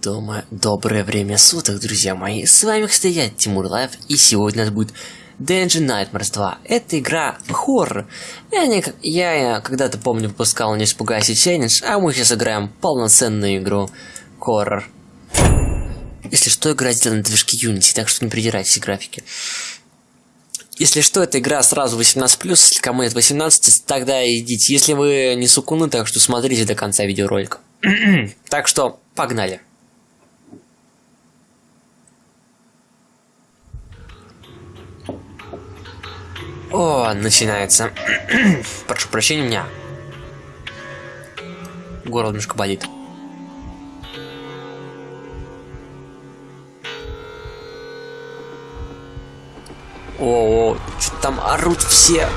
Дома доброе время суток, друзья мои. С вами, кстати, я, Тимур Лайв, и сегодня у нас будет Dungeon Nightmares 2. Это игра хоррор. Я, не, я, я когда-то, помню, выпускал «Не испугайся челлендж», а мы сейчас играем полноценную игру хоррор. Если что, игра сделана на движке Unity, так что не придирайтесь к графике. Если что, эта игра сразу 18+, если кому нет 18, тогда идите. Если вы не сукуны, так что смотрите до конца видеоролика. так что, погнали. О, начинается. Прошу прощения, меня горло немножко болит. О, -о что там орут все.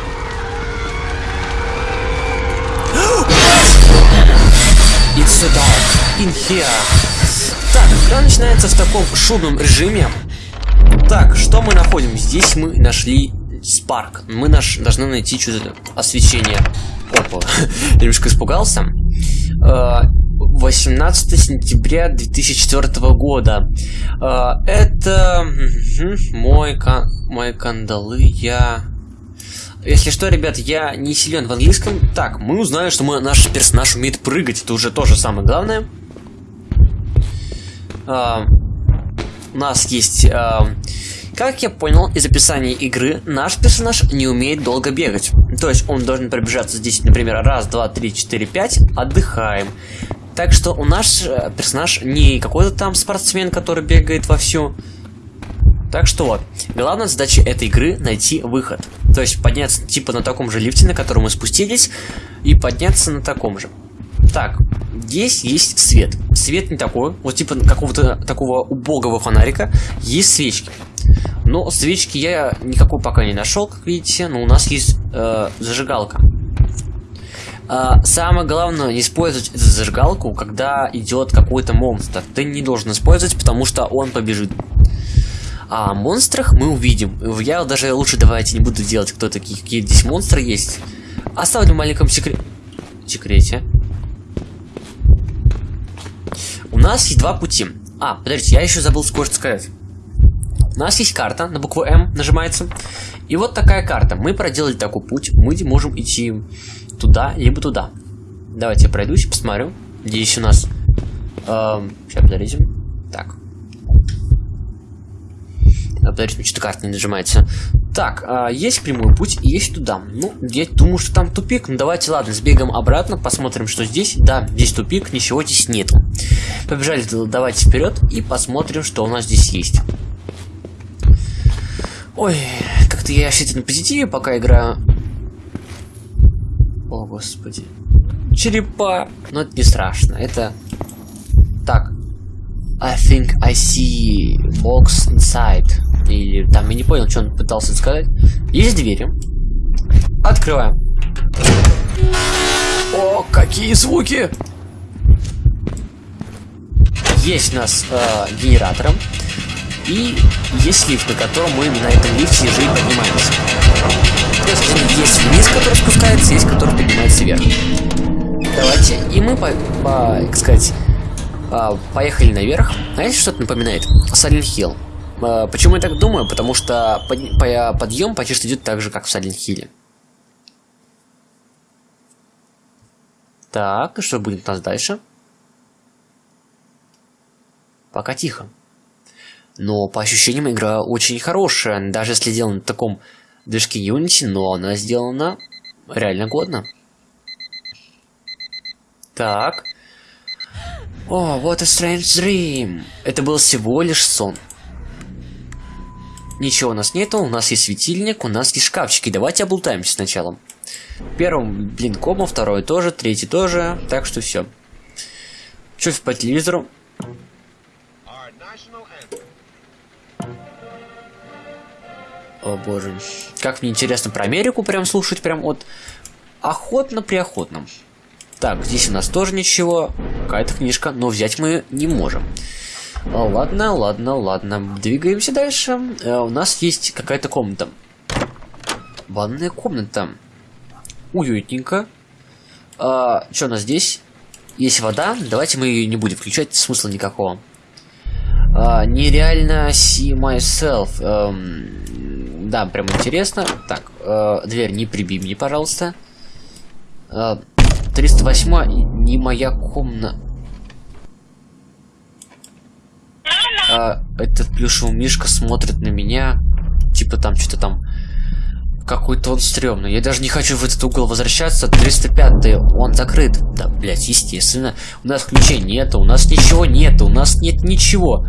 It's so dark in here. Так, игра начинается в таком шумном режиме. Так, что мы находим? Здесь мы нашли Спарк. Мы наш, должны найти что-то освещение. Опа, немножко испугался. 18 э, сентября 2004 года. Э, это мой, мой кандалы. Я... Если что, ребят, я не силен в английском. Так, мы узнали, что мы, наш персонаж умеет прыгать. Это уже тоже самое главное. Uh, у нас есть uh, как я понял из описания игры, наш персонаж не умеет долго бегать. То есть он должен пробежаться здесь, например, раз, два, три, четыре, пять, отдыхаем. Так что у нас э, персонаж не какой-то там спортсмен, который бегает вовсю. Так что вот, главная задача этой игры найти выход. То есть подняться типа на таком же лифте, на котором мы спустились, и подняться на таком же. Так, здесь есть свет. Свет не такой, вот типа какого-то такого убогого фонарика, есть свечки. Но свечки я никакой пока не нашел, как видите, но у нас есть э, зажигалка. А, самое главное, не использовать эту зажигалку, когда идет какой-то монстр. Ты не должен использовать, потому что он побежит. А монстрах мы увидим. Я даже лучше давайте не буду делать, кто такие, какие здесь монстры есть. Оставлю в маленьком секре... секрете. У нас есть два пути. А, подождите, я еще забыл кое-что сказать. У нас есть карта на букву М, нажимается. И вот такая карта. Мы проделали такой путь. Мы можем идти туда, либо туда. Давайте я пройдусь, посмотрю. Здесь у нас... Эм, сейчас, подождите. Так. Подождите, что-то карта не нажимается. Так, э, есть прямой путь и есть туда. Ну, я думаю, что там тупик. Ну, давайте, ладно, сбегаем обратно, посмотрим, что здесь. Да, здесь тупик, ничего здесь нету. Побежали, давайте вперед и посмотрим, что у нас здесь есть. Ой, как-то я вообще на позитиве пока играю. О, господи. Черепа. Но это не страшно. Это... Так. I think I see box inside. Или там я не понял, что он пытался сказать. Есть двери. Открываем. О, какие звуки! Есть у нас э, генератором. И есть лифт, на котором мы на этом лифте же и поднимаемся. То есть есть вниз, который спускается, есть который поднимается вверх. Давайте. И мы, по, по как сказать, а, поехали наверх. Знаете, что это напоминает? Silent Hill. А, почему я так думаю? Потому что под, по, подъем почти что идет так же, как в Silent Hill. Так, и что будет у нас дальше? Пока тихо. Но по ощущениям игра очень хорошая, даже если сделана на таком движке Unity, но она сделана реально годно. Так. О, what a strange dream. Это был всего лишь сон. Ничего у нас нету, у нас есть светильник, у нас есть шкафчики. Давайте облутаемся сначала. Первым, блин, кома, второй тоже, третий тоже. Так что все. Что по телевизору? О боже. Как мне интересно про Америку прям слушать, прям вот охотно при охотном. Так, здесь у нас тоже ничего. Какая-то книжка, но взять мы не можем. Ладно, ладно, ладно. Двигаемся дальше. Э, у нас есть какая-то комната. Ванная комната. Уютненько. А, что у нас здесь? есть вода, давайте мы ее не будем включать, смысла никакого. А, нереально see myself. Эм, да, прям интересно. Так, э, дверь не прибей мне, пожалуйста. Э, 308 не моя комната. А, этот плюшевый мишка смотрит на меня. Типа там что-то там какой-то он стрёмный. Я даже не хочу в этот угол возвращаться. 305 он закрыт. Да, блять, естественно. У нас ключей нету, у нас ничего нету, у нас нет ничего.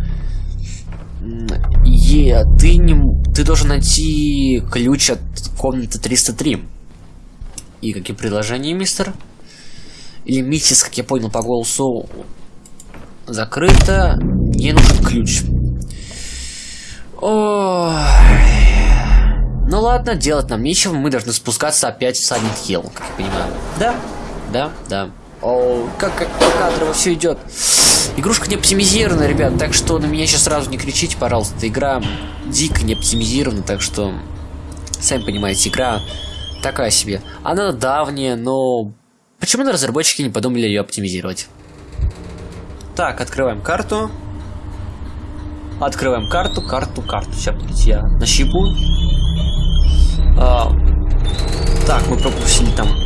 Е, ты не... Ты должен найти ключ от комнаты 303. И какие предложения, мистер? Или миссис, как я понял по голосу, закрыто. Мне нужен ключ. Ой... Ну ладно, делать нам нечего, мы должны спускаться опять в Silent Hill, как я понимаю. Да, да, да. О, как, как по кадрово все идет. Игрушка не оптимизирована, ребят, так что на меня сейчас сразу не кричите, пожалуйста. Игра дико не оптимизирована, так что, сами понимаете, игра такая себе. Она давняя, но почему-то разработчики не подумали ее оптимизировать. Так, открываем карту. Открываем карту, карту, карту. Сейчас, я нащипу. А, так, мы пропустили там.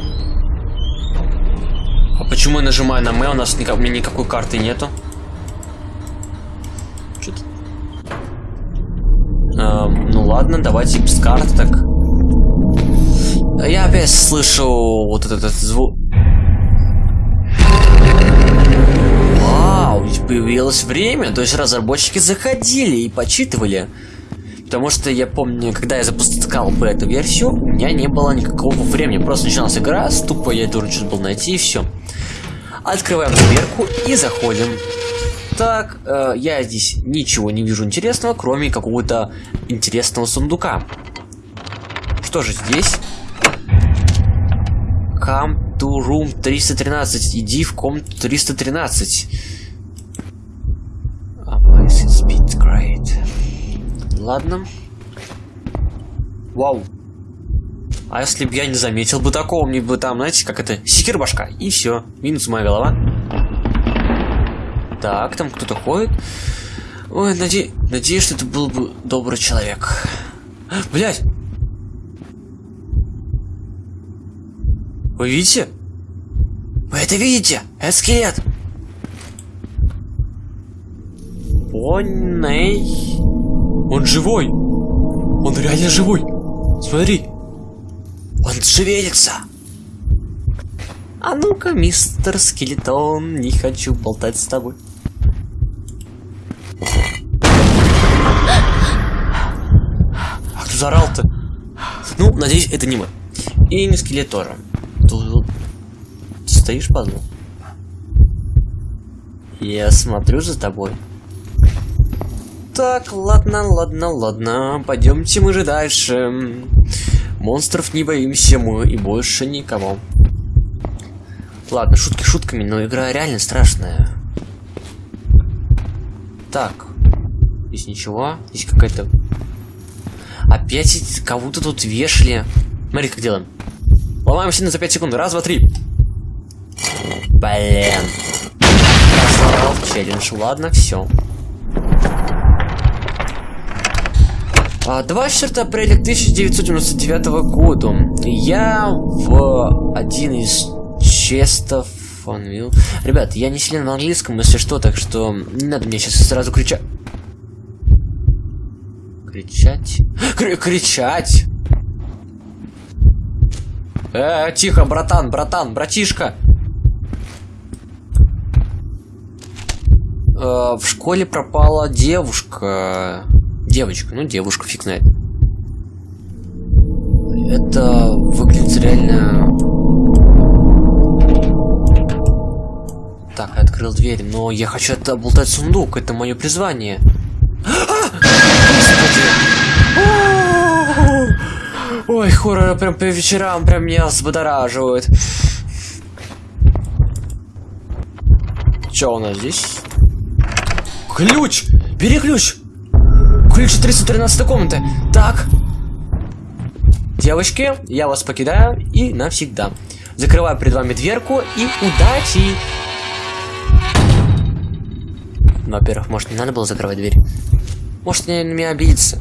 А почему я нажимаю на М? У нас никак, у меня никакой карты нету. Что-то... А, ну ладно, давайте без карты так. Я опять слышу вот этот, этот звук. Вау, появилось время, то есть разработчики заходили и почитывали. Потому что я помню, когда я запускал бы эту версию, у меня не было никакого времени. Просто начиналась игра, тупо я должен был найти и все. Открываем дверку и заходим. Так, э, я здесь ничего не вижу интересного, кроме какого-то интересного сундука. Что же здесь? Come to room 313. Иди в комнату 313. Oh, this is great. Ладно. Вау. А если бы я не заметил бы такого, мне бы там, знаете, как это, секир башка, и все. Минус моя голова. Так, там кто-то ходит. Ой, наде... надеюсь, что это был бы добрый человек. Блять! Вы видите? Вы это видите? Это скелет! О, ней. Он живой! Он реально живой! Смотри! Он шевелится! А ну-ка, мистер Скелетон, не хочу болтать с тобой. А кто заорал-то? Ну, надеюсь, это не мы. И не скелетора. Тут стоишь, пазл? Я смотрю за тобой. Так, ладно, ладно, ладно. Пойдемте мы же дальше. Монстров не боимся мы и больше никого. Ладно, шутки шутками, но игра реально страшная. Так. Здесь ничего. Здесь какая-то... Опять кого-то тут вешали. Смотри, как делаем. Ломаем сильно за 5 секунд. Раз, два, три. Блин. челлендж. Ладно, все. 24 а, апреля 1999 года я в один из честов Фанвилл. Ребят, я не силен в английском, если что, так что не надо мне сейчас сразу кричать. Кричать? Кр кричать! Э, тихо, братан, братан, братишка! Э, в школе пропала девушка. Девочка, ну девушка, фиг знает. Это выглядит реально... Так, я открыл дверь, но я хочу это болтать сундук, это мое призвание. Ой, хорроры прям по вечерам прям меня взбодораживают. Что у нас здесь? Ключ! Бери ключ! Ключ 313 комнаты. Так. Девочки, я вас покидаю и навсегда. Закрываю перед вами дверку и удачи! Во-первых, может, не надо было закрывать дверь. Может, на меня обидится.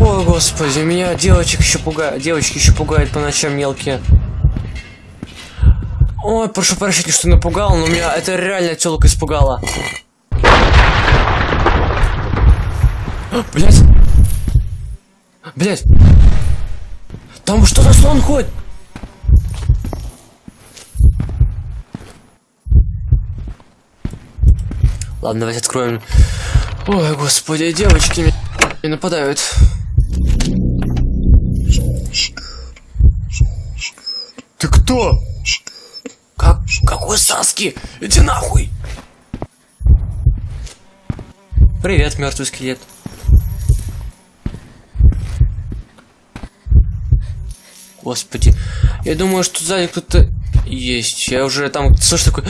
О, господи, меня девочек еще пугают. Девочки еще пугают по ночам мелкие. Ой, прошу прощения, что напугал, но меня это реально телка испугала. Блять. Блять. Там что за слон ходит? Ладно, давайте откроем. Ой, господи, девочки меня нападают. Ты кто? Как? Какой Саски? Иди нахуй! Привет, мертвый скелет. Господи, я думаю, что сзади кто-то есть. Я уже там слышу такой...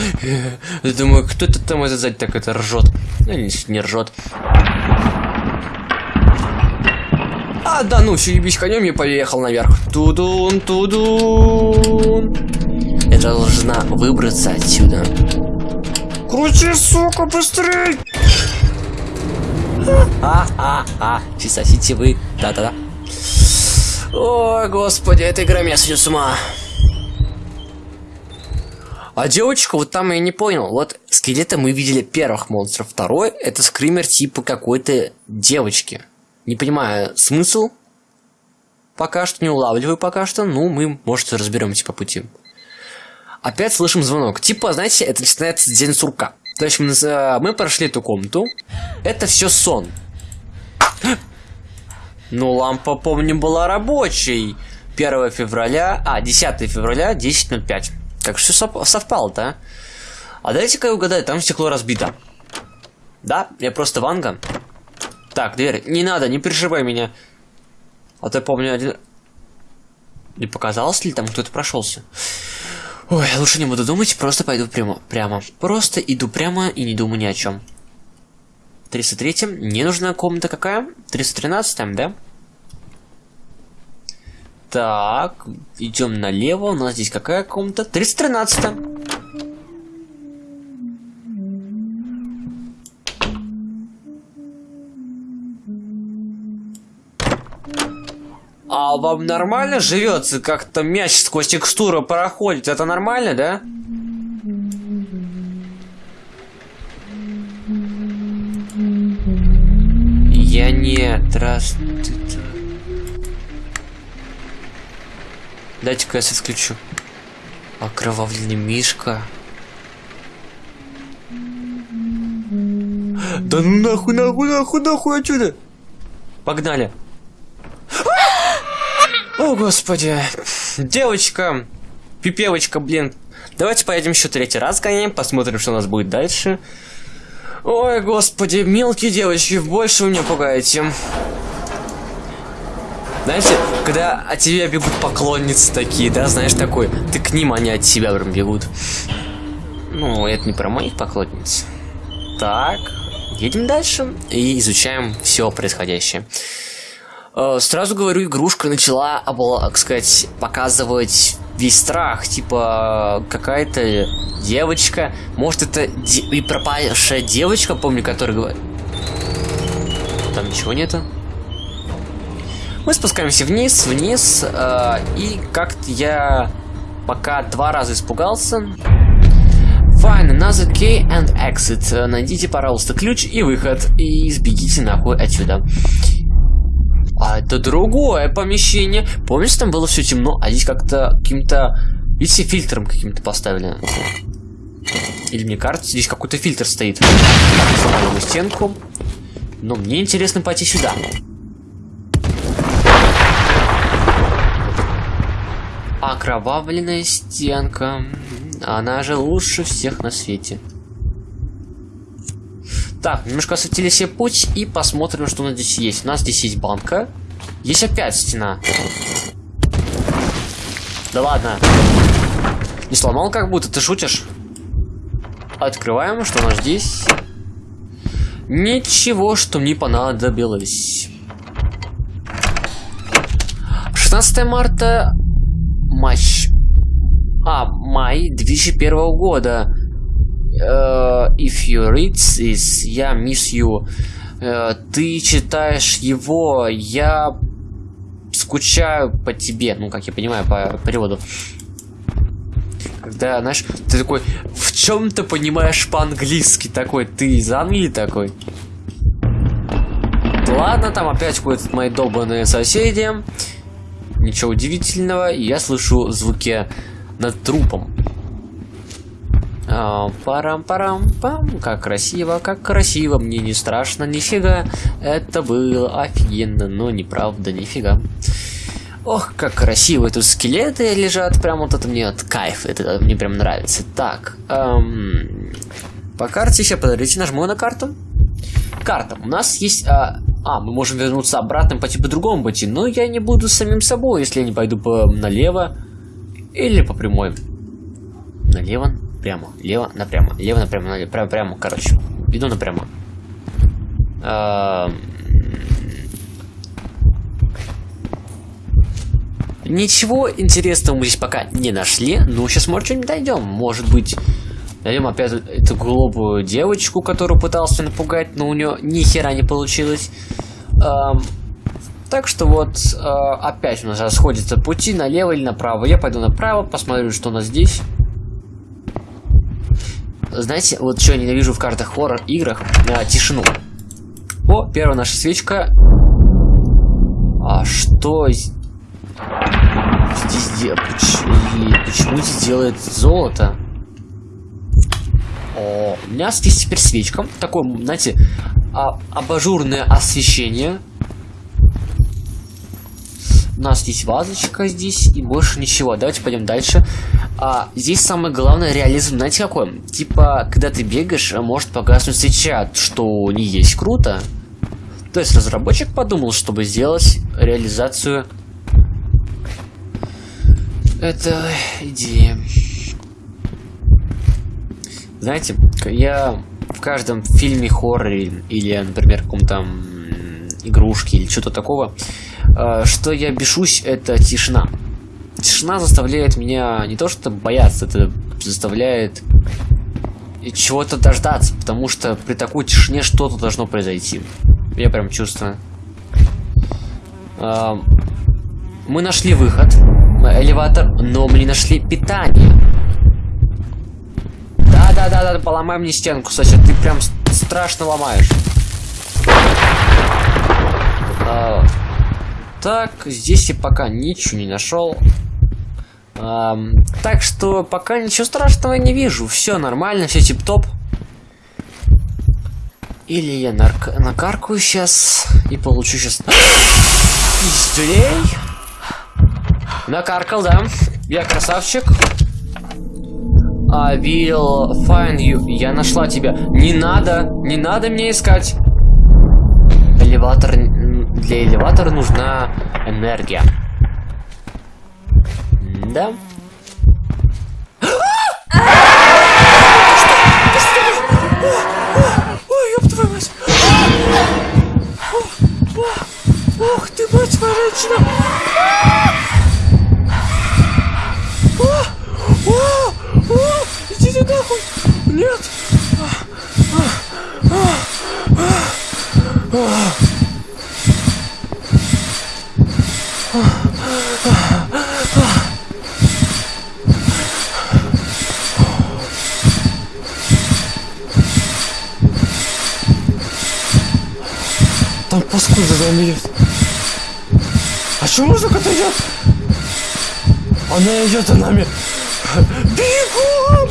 Я думаю, кто это там это сзади так это ржет. Ну, не, не ржет. А, да ну, все ебись конем и поехал наверх. Тудун, тудун. Должна выбраться отсюда. Крути, сука, быстрей! А-а-а, сосите вы. Да-да-да. О, господи, эта игра меня сойдет с ума. А девочка, вот там я не понял. Вот скелета мы видели первых монстров. Второй это скример типа какой-то девочки. Не понимаю смысл. Пока что не улавливаю пока что. Ну, мы, может, разберемся по пути. Опять слышим звонок. Типа, знаете, это начинается день сурка. То есть мы, э, мы прошли эту комнату. Это все сон. Ну, лампа, помню, была рабочей. 1 февраля, а, 10 февраля, 10.05. Как все совпало, да? А дайте-ка я угадаю, там стекло разбито. Да? Я просто Ванга. Так, дверь. Не надо, не переживай меня. А то я помню один... Не показалось ли там кто-то прошелся? Ой, лучше не буду думать, просто пойду прямо. прямо. Просто иду прямо и не думаю ни о чем. 303 не нужна комната какая? 313 да? Так, идем налево. У нас здесь какая комната? 313 А вам нормально живется? Как-то мяч сквозь текстуру проходит. Это нормально, да? Я не... Здравствуйте. Дайте-ка я свет включу. Окровавленный мишка. Да ну нахуй, нахуй, нахуй, нахуй отсюда. Погнали. О, господи. Девочка. Пипевочка, блин. Давайте поедем еще третий раз гоняем, посмотрим, что у нас будет дальше. Ой, господи, мелкие девочки, больше вы меня пугаете. Знаете, когда от тебя бегут поклонницы такие, да, знаешь, такой, ты к ним, они от тебя прям бегут. Ну, это не про моих поклонниц. Так, едем дальше и изучаем все происходящее. Э, сразу говорю, игрушка начала, так сказать, показывать весь страх. Типа, какая-то девочка. Может, это де и пропавшая девочка, помню, которая говорит. Там ничего нету. Мы спускаемся вниз, вниз, э, и как-то я пока два раза испугался. Find another key and exit. Найдите, пожалуйста, ключ и выход, и сбегите нахуй отсюда. А это другое помещение. Помнишь, там было все темно, а здесь как-то каким-то... Видите, фильтром каким-то поставили. Или мне кажется, здесь какой-то фильтр стоит. Сломали стенку. Но мне интересно пойти сюда. Окровавленная стенка. Она же лучше всех на свете. Так, немножко осветили себе путь и посмотрим, что у нас здесь есть. У нас здесь есть банка. Есть опять стена. Да ладно. Не сломал как будто, ты шутишь? Открываем, что у нас здесь. Ничего, что мне понадобилось. 16 марта матч А, май 2001 года. Uh, if you read this, я miss you. Uh, ты читаешь его, я скучаю по тебе. Ну, как я понимаю, по переводу. Когда, знаешь, ты такой, в чем ты понимаешь по-английски такой? Ты из Англии такой? Ладно, там опять ходят мои долбанные соседи. Ничего удивительного. Я слышу звуки над трупом. А, Парам-парам-пам, как красиво, как красиво, мне не страшно, нифига. Это было офигенно, но неправда, нифига. Ох, как красиво тут скелеты лежат, прям вот это мне от кайф, это мне прям нравится. Так, эм, по карте сейчас, подождите, нажму на карту. Карта, у нас есть, а, а, мы можем вернуться обратно по типу другому пути, но я не буду самим собой, если я не пойду по налево или по прямой. Налево, прямо, лево, напрямо, лево, напрямо, налево, прямо, прямо, короче, иду напрямо. Эм... Ничего интересного мы здесь пока не нашли, но сейчас, может, что-нибудь дойдем. Может быть, найдем опять эту глупую девочку, которую пытался напугать, но у нее ни хера не получилось. Эм, так что вот, э, опять у нас расходятся пути налево или направо. Я пойду направо, посмотрю, что у нас здесь. Знаете, вот что я ненавижу в картах хоррор играх? Э, тишину. О, первая наша свечка. А что здесь делает? Почему здесь делает золото? О, у меня здесь теперь свечка. Такое, знаете, а, абажурное освещение. У нас есть вазочка здесь и больше ничего. Давайте пойдем дальше. А, здесь самое главное реализм, знаете какой? Типа, когда ты бегаешь, может погаснуть свеча, что не есть круто. То есть разработчик подумал, чтобы сделать реализацию это идея. Знаете, я в каждом фильме хорроре или, например, каком-то игрушке или что-то такого, э, что я бешусь, это тишина. Тишина заставляет меня не то что бояться, это заставляет чего-то дождаться, потому что при такой тишине что-то должно произойти. Я прям чувствую. Э, мы нашли выход элеватор, но мы не нашли питание. Да-да-да, поломай мне стенку, сосед, ты прям страшно ломаешь. А, так, здесь я пока ничего не нашел. А, так что пока ничего страшного не вижу. Все нормально, все тип-топ. Или я нарк накаркаю сейчас и получу сейчас... Пиздюлей. Накаркал, да. Я красавчик. I will find you. Я нашла тебя. Не надо, не надо мне искать. Элеватор... Для элеватора нужна энергия. Да? Ох ты, мать морячина. Нет! Там паскуда за нами идет. А что музыка-то идет? Она идет за нами. Бегом!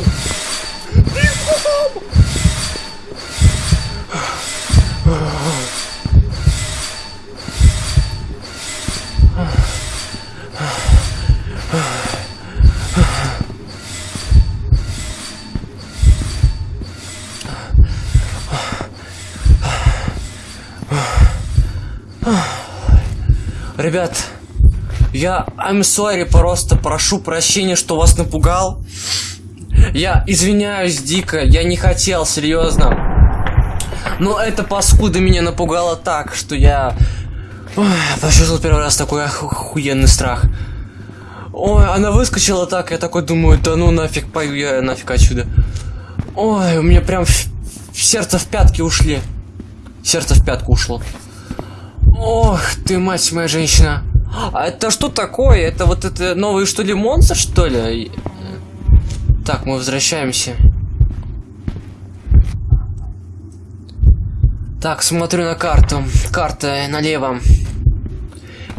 Ребят, я I'm sorry, просто прошу прощения, что вас напугал. Я извиняюсь дико, я не хотел, серьезно. Но эта паскуда меня напугала так, что я Ой, почувствовал первый раз такой охуенный страх. Ой, она выскочила так, я такой думаю, да ну нафиг, пою я нафиг отсюда. Ой, у меня прям сердце в пятки ушли. Сердце в пятку ушло. Ох, ты мать моя женщина. А это что такое? Это вот это новый что ли монстр, что ли? Так, мы возвращаемся. Так, смотрю на карту. Карта налево.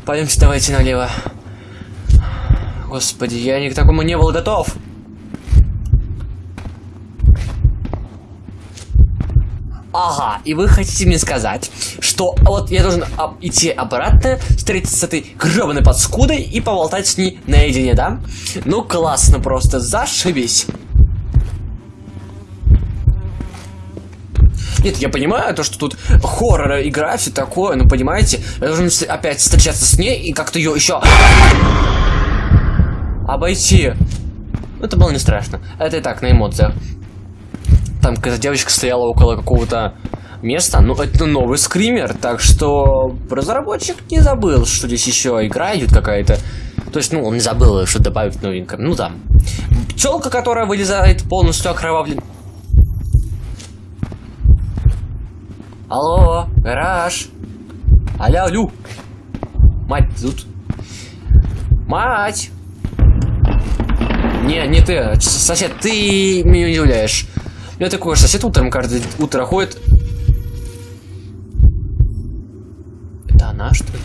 Пойдемте, давайте налево. Господи, я ни к такому не был готов. Ага, и вы хотите мне сказать, что вот я должен об- идти обратно, встретиться с этой гребаной подскудой и поболтать с ней наедине, да? Ну классно просто, зашибись. Нет, я понимаю то, что тут хоррор игра, все такое, ну понимаете, я должен опять встречаться с ней и как-то ее еще обойти. Это было не страшно. Это и так, на эмоциях. Там какая-то девочка стояла около какого-то места. Ну, это новый скример, так что разработчик не забыл, что здесь еще игра идет какая-то. То есть, ну, он не забыл, что добавить новинка. Ну, там. Пчелка, которая вылезает полностью окровавлен. Алло, гараж. Аля, алю. Мать, тут. Мать. Не, не ты, а сосед, ты меня удивляешь. У меня такой сосед утром каждое утро ходит. Это она, что ли?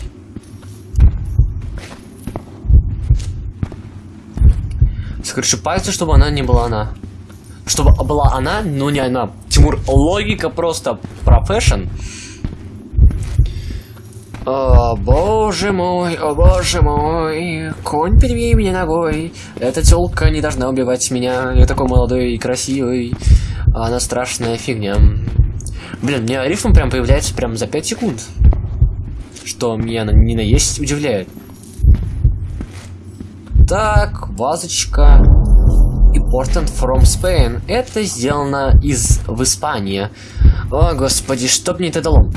Скручу пальцы, чтобы она не была она. Чтобы была она, но не она. Тимур, логика просто профессион. О, боже мой, о боже мой, конь перебей меня ногой. Эта тёлка не должна убивать меня. Я такой молодой и красивый. А она страшная фигня. Блин, мне рифм прям появляется прям за 5 секунд. Что меня не наесть удивляет. Так, вазочка. Important from Spain. Это сделано из в Испании. О, господи, что мне это дало?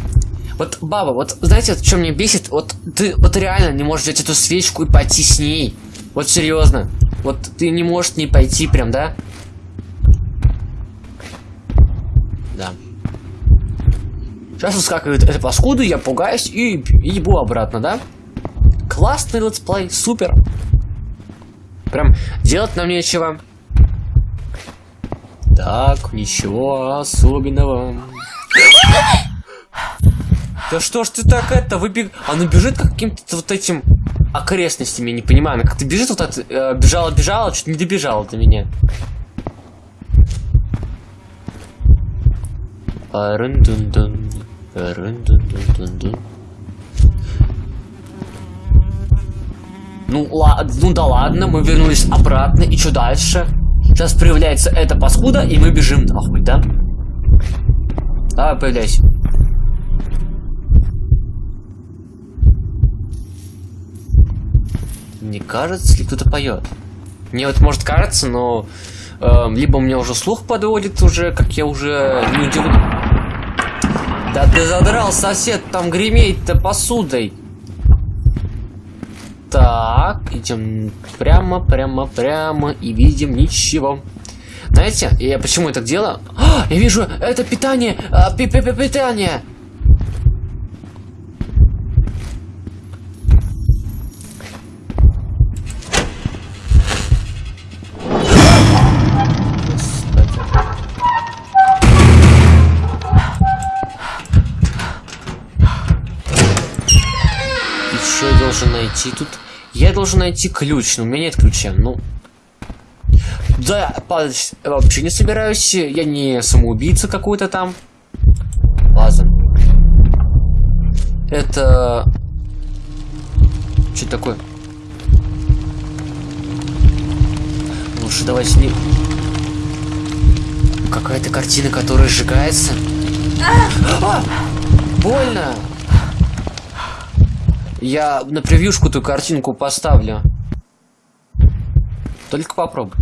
Вот, баба, вот знаете, что меня бесит? Вот ты вот реально не можешь взять эту свечку и пойти с ней. Вот серьезно. Вот ты не можешь не пойти прям? Да. Сейчас выскакивает эта паскуда, я пугаюсь и, и ебу обратно, да? Классный летсплей, супер. Прям делать нам нечего. Так, ничего особенного. Да что ж ты так это выбег... Она бежит как каким-то вот этим окрестностями, не понимаю. Она как-то бежит вот это, э, бежала, бежала, чуть не добежала до меня. Ну, ладно, ну да ладно, мы вернулись обратно, и что дальше? Сейчас появляется эта паскуда, и мы бежим нахуй, да? Давай, появляйся. Не кажется ли кто-то поет? Мне вот может кажется, но эм, либо у меня уже слух подводит уже, как я уже не удивлен. Да ты задрал, сосед, там греметь-то посудой. Так, идем прямо, прямо, прямо и видим ничего. Знаете, я почему я так делаю? А, я вижу, это питание, а, пи пи пи питание. Найти тут? Я должен найти ключ, но у меня нет ключа, ну... Да, падать вообще не собираюсь, я не самоубийца какой-то там. База. Это... Что такое? Лучше давай с ним... Какая-то картина, которая сжигается. А! Больно! Я на превьюшку ту картинку поставлю. Только попробуй.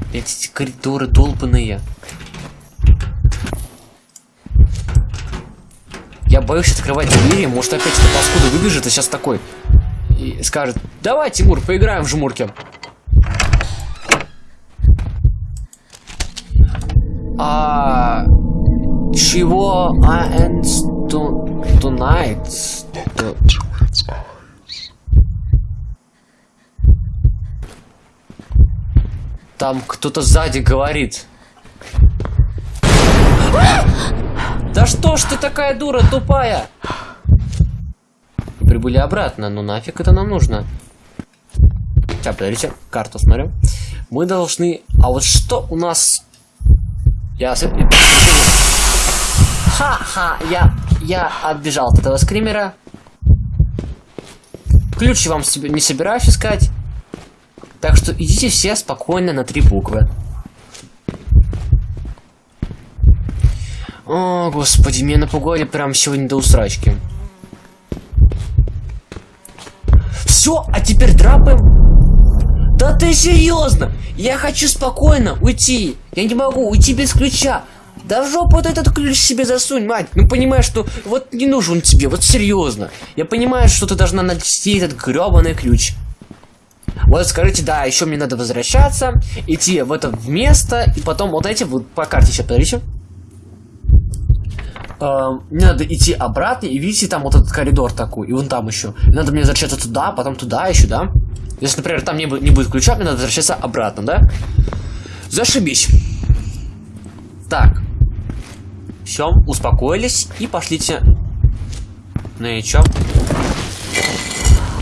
Опять эти коридоры долбаные. Я боюсь открывать двери, может опять эта паскуда выбежит и сейчас такой и скажет, давай, Тимур, поиграем в жмурки. А чего I end to, tonight? To- Там кто-то сзади говорит. Да что ж ты такая дура тупая? Прибыли обратно, ну нафиг это нам нужно? Сейчас, подождите, карту смотрю. Мы должны... А вот что у нас... Я... Ха-ха, я... Я отбежал от этого скримера. Ключи вам не собираюсь искать. Так что идите все спокойно на три буквы. О, господи, меня напугали прям сегодня до усрачки. Все, а теперь драпаем. Да ты серьезно? Я хочу спокойно уйти. Я не могу уйти без ключа. Да в жопу вот этот ключ себе засунь, мать. Ну понимаешь, что вот не нужен тебе, вот серьезно. Я понимаю, что ты должна найти этот гребаный ключ. Вот скажите, да, еще мне надо возвращаться, идти в это место, и потом вот эти вот по карте сейчас, подождите. Эм, мне надо идти обратно, и видите, там вот этот коридор такой, и вон там еще. Надо мне возвращаться туда, потом туда еще, да? Если, например, там не, не будет ключа, мне надо возвращаться обратно, да? Зашибись. Так. Все, успокоились и пошлите. И чё?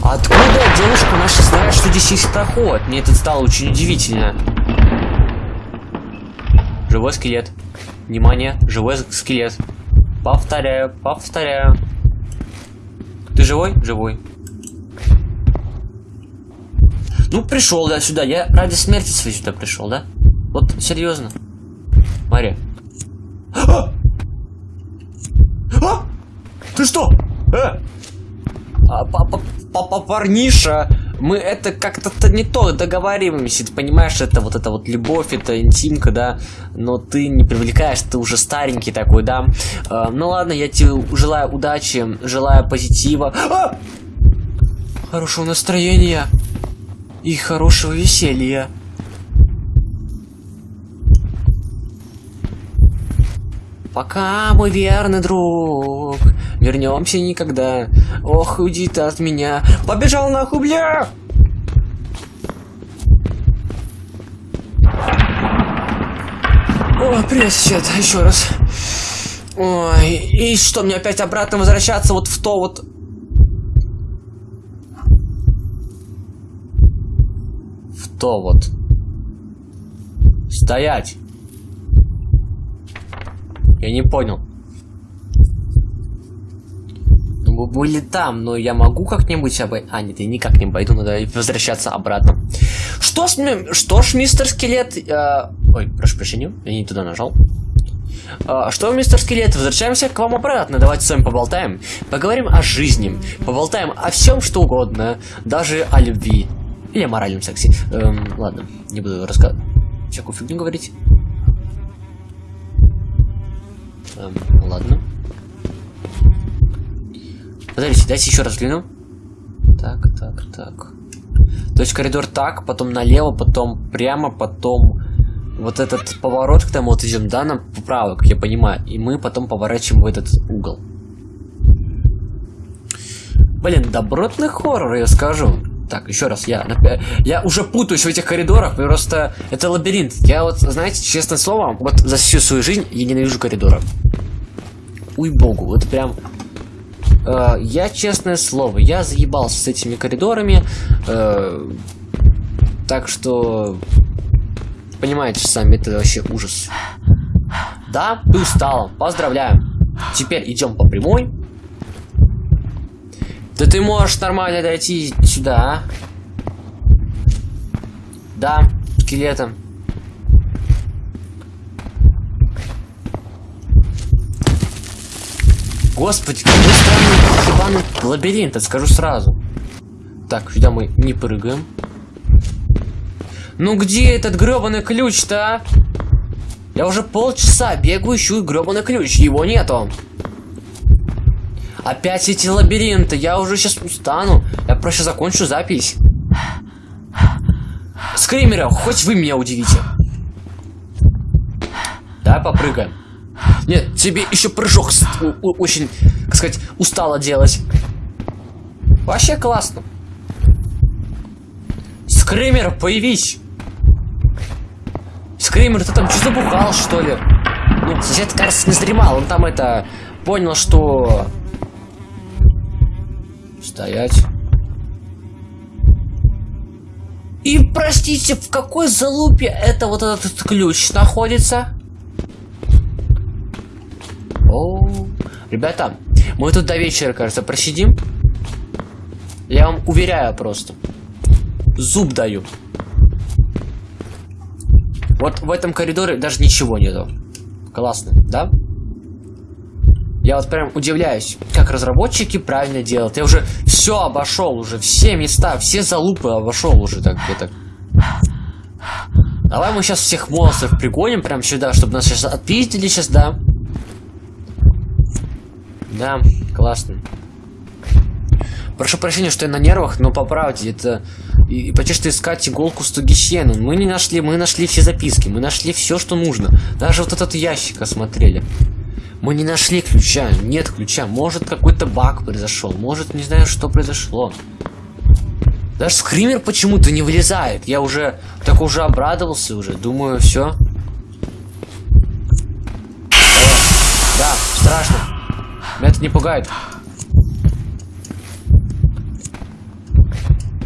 Откуда девушка наша знает, что здесь есть проход? Мне это стало очень удивительно. Живой скелет. Внимание, живой скелет. Повторяю, повторяю. Ты живой? Живой. Ну, пришел я сюда. Я ради смерти своей сюда пришел, да? Вот, серьезно. Мария. А! Ты что? Э! А, папа, папа, парниша, мы это как-то не то договариваемся, ты понимаешь, это вот это вот любовь, это интимка, да, но ты не привлекаешь, ты уже старенький такой, да. А, ну ладно, я тебе желаю удачи, желаю позитива. А! Хорошего настроения и хорошего веселья. Пока, мой верный друг, вернемся никогда. Ох, уйди ты от меня. Побежал нахуй, бля! Ой, привет, сосед, еще раз. Ой, и что, мне опять обратно возвращаться вот в то вот... В то вот. Стоять! Я не понял. Мы были там, но я могу как-нибудь обойти... А, нет, я никак не пойду, надо возвращаться обратно. Что ми- Что ж, мистер Скелет... э, Ой, прошу прощения, я не туда нажал. А, Что, мистер Скелет, возвращаемся к вам обратно. Давайте с вами поболтаем. Поговорим о жизни. Поболтаем о всем, что угодно. Даже о любви. Или о моральном сексе. Эм, ладно, не буду рассказывать. Всякую фигню говорить. Эм, ладно. Подождите, дайте еще раз взгляну. Так, так, так. То есть коридор так, потом налево, потом прямо, потом вот этот поворот, когда мы вот идем, да, нам вправо, как я понимаю, и мы потом поворачиваем в этот угол. Блин, добротный хоррор, я скажу. Так, еще раз, я, я уже путаюсь в этих коридорах, просто это лабиринт. Я вот, знаете, честное слово, вот за всю свою жизнь я ненавижу коридоры. Уй богу, вот прям... э, я, честное слово, я заебался с этими коридорами. э, так что... Понимаете сами, это вообще ужас. Да, ты устала. Поздравляю. Теперь идем по прямой. Да ты можешь нормально дойти сюда, а? Да, скелетом. Господи, какой странный ебаный лабиринт, скажу сразу. Так, сюда мы не прыгаем. Ну где этот гребаный ключ-то, а? Я уже полчаса бегаю, ищу гребаный ключ, его нету. Опять эти лабиринты. Я уже сейчас устану. Я проще закончу запись. Скримеры, хоть вы меня удивите. Давай попрыгаем. Нет, тебе еще прыжок очень, как сказать, устало делать. Вообще классно. Скример, появись. Скример, ты там что забухал, что ли? Ну, сосед, кажется, не задремал. Он там это... Понял, что... Стоять. И, простите, в какой залупе это вот этот ключ находится? О, ребята, мы тут до вечера, кажется, просидим. Я вам уверяю просто. Зуб даю. Вот в этом коридоре даже ничего нету. Классно, да? Я вот прям удивляюсь, как разработчики правильно делают. Я уже все обошел, уже все места, все залупы обошел уже так это. Давай мы сейчас всех монстров пригоним прям сюда, чтобы нас сейчас отпиздили сейчас, да? Да, классно. Прошу прощения, что я на нервах, но по правде, это... И, почти что искать иголку с Тугищену. Мы не нашли, мы нашли все записки, мы нашли все, что нужно. Даже вот этот ящик осмотрели. Мы не нашли ключа, нет ключа. Может какой-то баг произошел, может не знаю, что произошло. Даже скример почему-то не вылезает. Я уже так уже обрадовался уже. Думаю, все. Да, страшно. Меня это не пугает.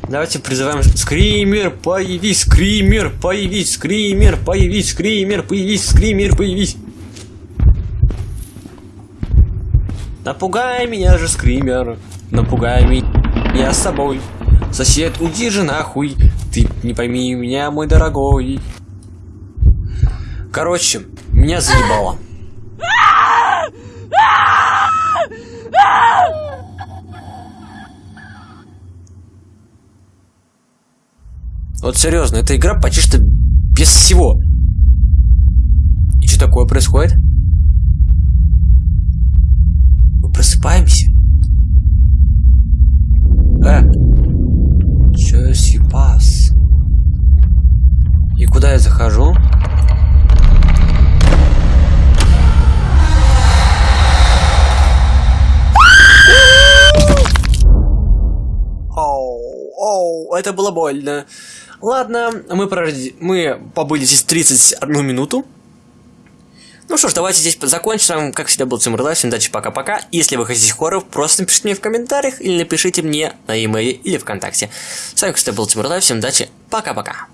Давайте призываем Скример, появись, Скример, появись, Скример, появись, Скример, появись, Скример, появись. Напугай меня же, Скример, напугай меня с собой. Сосед, уйди же нахуй, ты не пойми меня, мой дорогой. Короче, меня заебало. Вот серьезно, эта игра почти что без всего. И что такое происходит? Это было больно. Ладно, мы, проради... мы побыли здесь 31 минуту. Ну что ж, давайте здесь закончим. Как всегда, был Тимур Лайв. Всем удачи, пока-пока. Если вы хотите хорроров, просто напишите мне в комментариях или напишите мне на e-mail или ВКонтакте. С вами, как всегда, был Тимур Лайв. Всем удачи, пока-пока.